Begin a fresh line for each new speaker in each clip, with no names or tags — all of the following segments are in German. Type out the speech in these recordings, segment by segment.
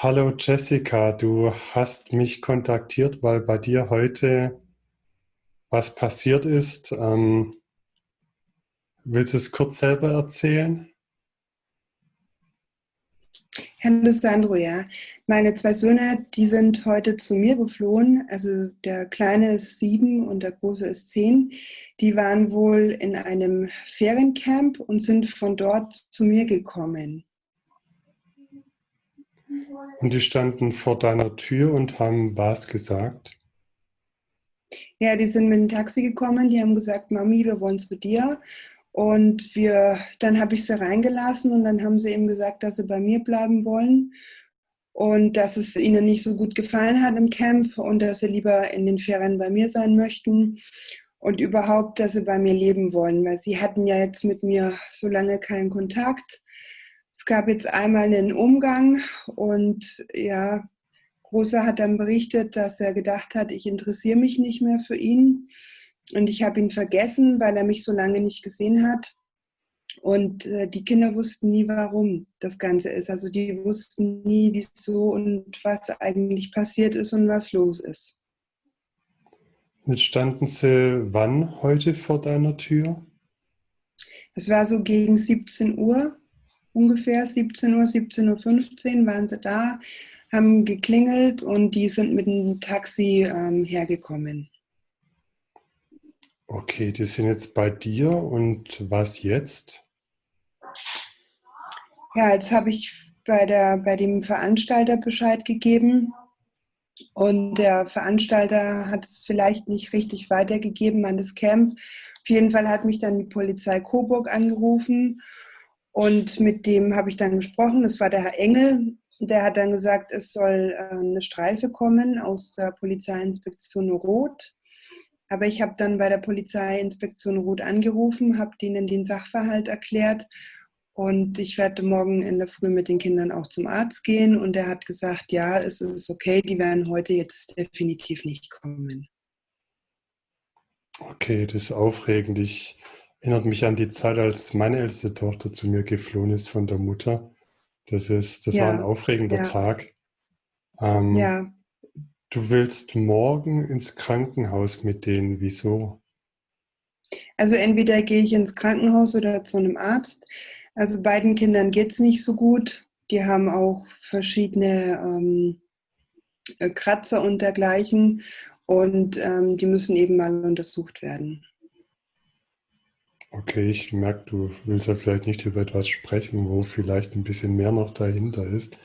Hallo Jessica, du hast mich kontaktiert, weil bei dir heute was passiert ist. Ähm, willst du es kurz selber erzählen?
Hallo Sandro, ja. Meine zwei Söhne, die sind heute zu mir geflohen. Also der Kleine ist sieben und der Große ist zehn. Die waren wohl in einem Feriencamp und sind von dort zu mir gekommen.
Und die standen vor deiner Tür und haben was gesagt?
Ja, die sind mit dem Taxi gekommen, die haben gesagt, Mami, wir wollen zu dir. Und wir, dann habe ich sie reingelassen und dann haben sie eben gesagt, dass sie bei mir bleiben wollen und dass es ihnen nicht so gut gefallen hat im Camp und dass sie lieber in den Ferien bei mir sein möchten und überhaupt, dass sie bei mir leben wollen, weil sie hatten ja jetzt mit mir so lange keinen Kontakt es gab jetzt einmal einen Umgang und ja, Großer hat dann berichtet, dass er gedacht hat, ich interessiere mich nicht mehr für ihn und ich habe ihn vergessen, weil er mich so lange nicht gesehen hat. Und äh, die Kinder wussten nie, warum das Ganze ist. Also die wussten nie, wieso und was eigentlich passiert ist und was los ist.
Jetzt standen sie wann heute vor deiner Tür?
Es war so gegen 17 Uhr ungefähr 17 Uhr, 17.15 Uhr waren sie da, haben geklingelt und die sind mit dem Taxi ähm, hergekommen.
Okay, die sind jetzt bei dir und was jetzt?
Ja, jetzt habe ich bei, der, bei dem Veranstalter Bescheid gegeben und der Veranstalter hat es vielleicht nicht richtig weitergegeben an das Camp. Auf jeden Fall hat mich dann die Polizei Coburg angerufen und mit dem habe ich dann gesprochen, das war der Herr Engel. Der hat dann gesagt, es soll äh, eine Streife kommen aus der Polizeiinspektion Rot. Aber ich habe dann bei der Polizeiinspektion Rot angerufen, habe denen den Sachverhalt erklärt und ich werde morgen in der Früh mit den Kindern auch zum Arzt gehen und er hat gesagt, ja, es ist okay, die werden heute jetzt definitiv nicht kommen.
Okay, das ist aufregend. Ich Erinnert mich an die Zeit, als meine älteste Tochter zu mir geflohen ist von der Mutter. Das, ist, das ja. war ein aufregender ja. Tag. Ähm, ja. Du willst morgen ins Krankenhaus mit denen. Wieso?
Also entweder gehe ich ins Krankenhaus oder zu einem Arzt. Also beiden Kindern geht es nicht so gut. Die haben auch verschiedene ähm, Kratzer und dergleichen. Und ähm, die müssen eben mal untersucht werden.
Okay, ich merke, du willst ja vielleicht nicht über etwas sprechen, wo vielleicht ein bisschen mehr noch dahinter ist.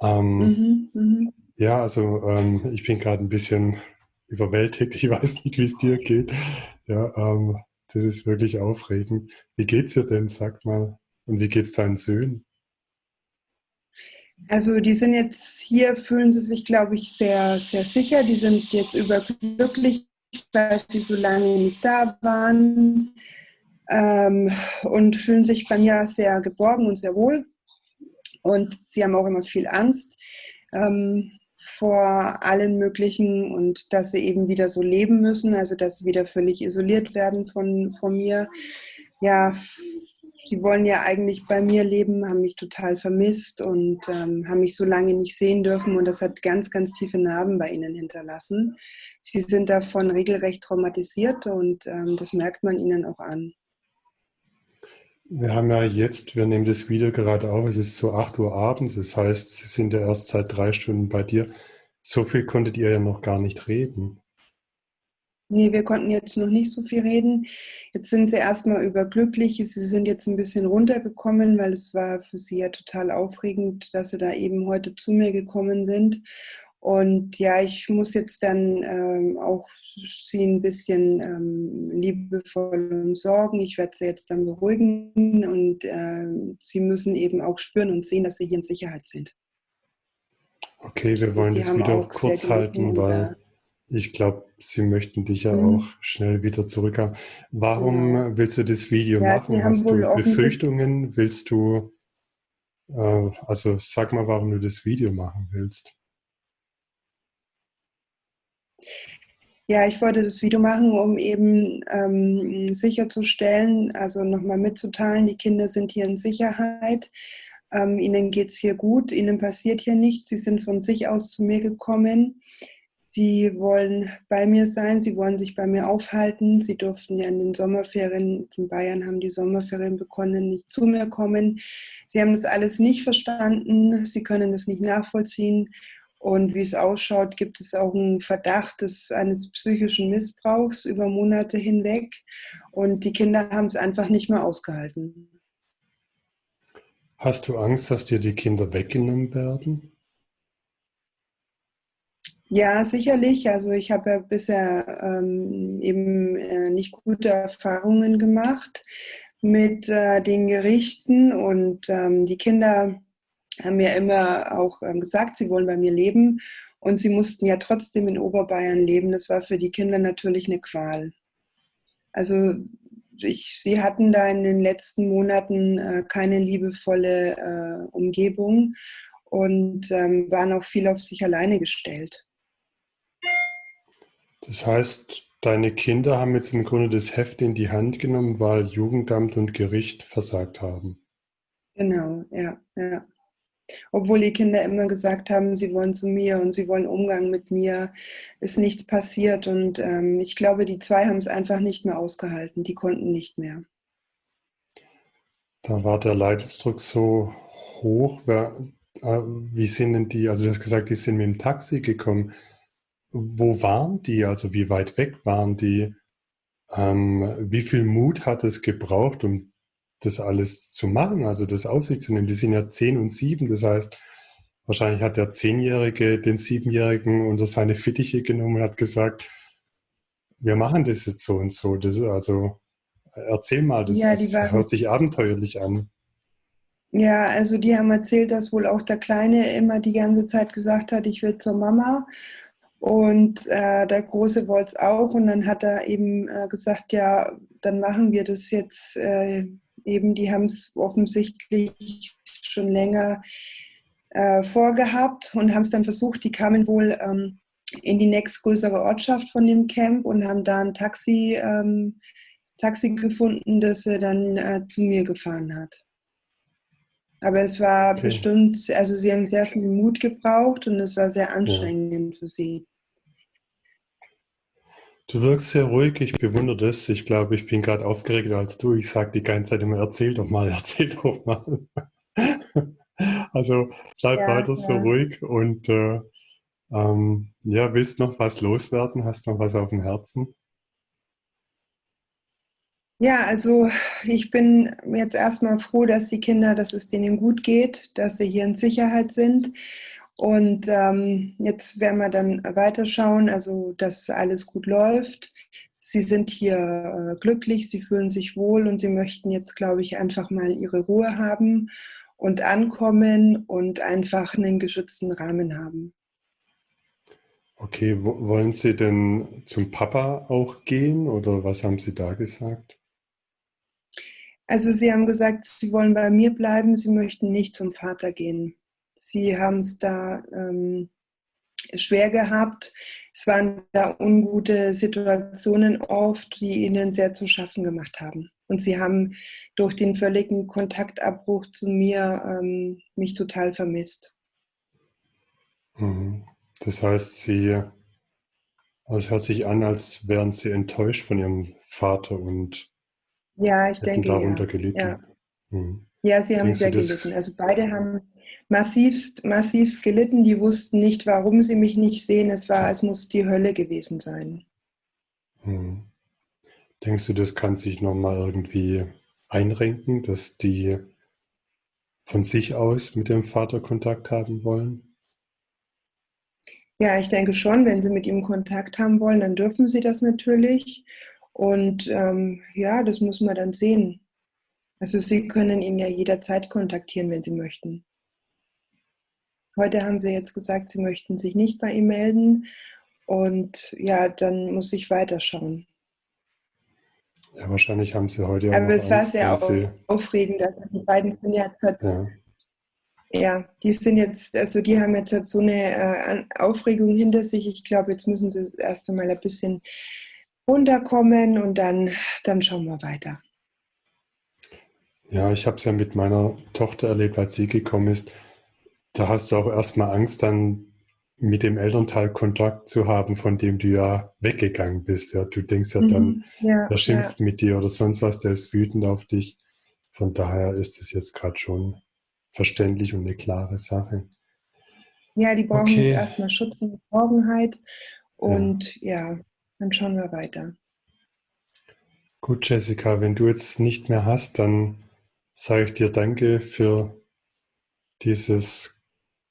Ähm, mhm, mh. Ja, also ähm, ich bin gerade ein bisschen überwältigt. Ich weiß nicht, wie es dir geht. Ja, ähm, das ist wirklich aufregend. Wie geht's dir denn, sag mal? Und wie geht's deinen Söhnen?
Also die sind jetzt hier, fühlen sie sich, glaube ich, sehr, sehr sicher. Die sind jetzt überglücklich, weil sie so lange nicht da waren ähm, und fühlen sich bei mir sehr geborgen und sehr wohl. Und sie haben auch immer viel Angst ähm, vor allen möglichen und dass sie eben wieder so leben müssen, also dass sie wieder völlig isoliert werden von, von mir. Ja, sie wollen ja eigentlich bei mir leben, haben mich total vermisst und ähm, haben mich so lange nicht sehen dürfen und das hat ganz, ganz tiefe Narben bei ihnen hinterlassen. Sie sind davon regelrecht traumatisiert und ähm, das merkt man ihnen auch an.
Wir haben ja jetzt, wir nehmen das Video gerade auf, es ist so 8 Uhr abends, das heißt, Sie sind ja erst seit drei Stunden bei dir. So viel konntet ihr ja noch gar nicht reden.
Nee, wir konnten jetzt noch nicht so viel reden. Jetzt sind sie erstmal überglücklich. Sie sind jetzt ein bisschen runtergekommen, weil es war für sie ja total aufregend, dass sie da eben heute zu mir gekommen sind. Und ja, ich muss jetzt dann ähm, auch sie ein bisschen ähm, liebevoll umsorgen. Ich werde sie jetzt dann beruhigen und äh, sie müssen eben auch spüren und sehen, dass sie hier in Sicherheit sind.
Okay, wir also wollen das Video auch kurz halten, weil ich glaube, sie möchten dich ja mhm. auch schnell wieder zurückhaben. Warum genau. willst du das Video ja, machen? Hast du Befürchtungen? Willst du, äh, also sag mal, warum du das Video machen willst.
Ja, ich wollte das Video machen, um eben ähm, sicherzustellen, also nochmal mitzuteilen, die Kinder sind hier in Sicherheit. Ähm, ihnen geht es hier gut, ihnen passiert hier nichts. Sie sind von sich aus zu mir gekommen. Sie wollen bei mir sein, sie wollen sich bei mir aufhalten. Sie durften ja in den Sommerferien, in Bayern haben die Sommerferien begonnen, nicht zu mir kommen. Sie haben das alles nicht verstanden, sie können das nicht nachvollziehen. Und wie es ausschaut, gibt es auch einen Verdacht des, eines psychischen Missbrauchs über Monate hinweg. Und die Kinder haben es einfach nicht mehr ausgehalten.
Hast du Angst, dass dir die Kinder weggenommen werden?
Ja, sicherlich. Also ich habe ja bisher ähm, eben äh, nicht gute Erfahrungen gemacht mit äh, den Gerichten und ähm, die Kinder haben mir immer auch ähm, gesagt, sie wollen bei mir leben und sie mussten ja trotzdem in Oberbayern leben. Das war für die Kinder natürlich eine Qual. Also ich, sie hatten da in den letzten Monaten äh, keine liebevolle äh, Umgebung und ähm, waren auch viel auf sich alleine gestellt.
Das heißt, deine Kinder haben jetzt im Grunde das Heft in die Hand genommen, weil Jugendamt und Gericht versagt haben.
Genau, ja, ja. Obwohl die Kinder immer gesagt haben, sie wollen zu mir und sie wollen Umgang mit mir, ist nichts passiert. Und ähm, ich glaube, die zwei haben es einfach nicht mehr ausgehalten. Die konnten nicht mehr.
Da war der Leidensdruck so hoch. Äh, wie sind denn die, also du hast gesagt, die sind mit dem Taxi gekommen. Wo waren die? Also wie weit weg waren die? Ähm, wie viel Mut hat es gebraucht, um das alles zu machen, also das auf sich zu nehmen. Die sind ja zehn und sieben, das heißt, wahrscheinlich hat der Zehnjährige den Siebenjährigen unter seine Fittiche genommen und hat gesagt, wir machen das jetzt so und so. Das, also erzähl mal, das, ja, das hört sich abenteuerlich an.
Ja, also die haben erzählt, dass wohl auch der Kleine immer die ganze Zeit gesagt hat, ich will zur Mama. Und äh, der Große wollte es auch. Und dann hat er eben äh, gesagt, ja, dann machen wir das jetzt. Äh, eben, die haben es offensichtlich schon länger äh, vorgehabt und haben es dann versucht. Die kamen wohl ähm, in die nächstgrößere Ortschaft von dem Camp und haben da ein Taxi, ähm, Taxi gefunden, das er dann äh, zu mir gefahren hat. Aber es war okay. bestimmt, also sie haben sehr viel Mut gebraucht und es war sehr anstrengend ja. für sie.
Du wirkst sehr ruhig, ich bewundere das. Ich glaube, ich bin gerade aufgeregter als du. Ich sage die ganze Zeit immer, erzähl doch mal, erzähl doch mal. also bleib ja, weiter ja. so ruhig und äh, ähm, ja, willst noch was loswerden? Hast noch was auf dem Herzen?
Ja, also ich bin jetzt erstmal froh, dass die Kinder, dass es denen gut geht, dass sie hier in Sicherheit sind und ähm, jetzt werden wir dann weiterschauen, also dass alles gut läuft. Sie sind hier äh, glücklich, sie fühlen sich wohl und sie möchten jetzt, glaube ich, einfach mal ihre Ruhe haben und ankommen und einfach einen geschützten Rahmen haben.
Okay, wollen Sie denn zum Papa auch gehen oder was haben Sie da gesagt?
Also Sie haben gesagt, Sie wollen bei mir bleiben, Sie möchten nicht zum Vater gehen. Sie haben es da ähm, schwer gehabt. Es waren da ungute Situationen oft, die ihnen sehr zu schaffen gemacht haben. Und sie haben durch den völligen Kontaktabbruch zu mir ähm, mich total vermisst.
Mhm. Das heißt, sie, also es hört sich an, als wären sie enttäuscht von ihrem Vater und
ja, ich denke,
darunter
ja.
gelitten.
Ja. Mhm. ja, sie haben Denkst sehr gelitten. Also beide haben massivst, massivst gelitten. Die wussten nicht, warum sie mich nicht sehen. Es war, es muss die Hölle gewesen sein.
Hm. Denkst du, das kann sich nochmal irgendwie einrenken, dass die von sich aus mit dem Vater Kontakt haben wollen?
Ja, ich denke schon, wenn sie mit ihm Kontakt haben wollen, dann dürfen sie das natürlich. Und ähm, ja, das muss man dann sehen. Also sie können ihn ja jederzeit kontaktieren, wenn sie möchten. Heute haben sie jetzt gesagt, sie möchten sich nicht bei ihm melden. Und ja, dann muss ich weiterschauen.
Ja, wahrscheinlich haben sie heute
auch Aber es war sehr aufregend. Also die beiden sind jetzt, ja. ja. die sind jetzt, also die haben jetzt so eine äh, Aufregung hinter sich. Ich glaube, jetzt müssen sie erst einmal ein bisschen runterkommen und dann, dann schauen wir weiter.
Ja, ich habe es ja mit meiner Tochter erlebt, als sie gekommen ist. Da hast du auch erstmal Angst, dann mit dem Elternteil Kontakt zu haben, von dem du ja weggegangen bist. Ja, du denkst ja dann, mhm, ja, er schimpft ja. mit dir oder sonst was, der ist wütend auf dich. Von daher ist es jetzt gerade schon verständlich und eine klare Sache.
Ja, die brauchen okay. jetzt erstmal Schutz und Geborgenheit und ja. ja, dann schauen wir weiter.
Gut, Jessica, wenn du jetzt nicht mehr hast, dann sage ich dir Danke für dieses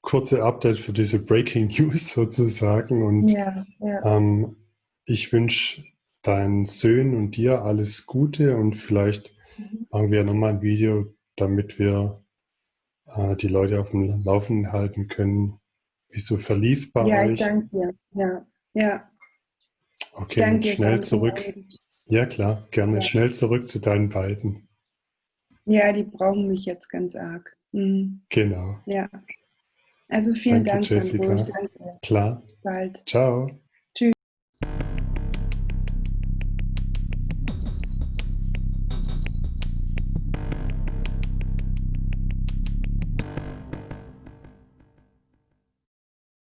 kurze Update, für diese Breaking News sozusagen. Und ja, ja. Ähm, ich wünsche deinen Söhnen und dir alles Gute und vielleicht mhm. machen wir nochmal ein Video, damit wir äh, die Leute auf dem Laufenden halten können, wie so verlief bei
ja,
euch.
Ja, danke dir. Ja, ja.
Okay, danke, schnell zurück. Ja, klar, gerne. Ja. Schnell zurück zu deinen beiden.
Ja, die brauchen mich jetzt ganz arg. Mhm.
Genau.
Ja. Also vielen
danke,
Dank,
Jessica. Sandro. Danke. Klar.
Bis bald.
Ciao.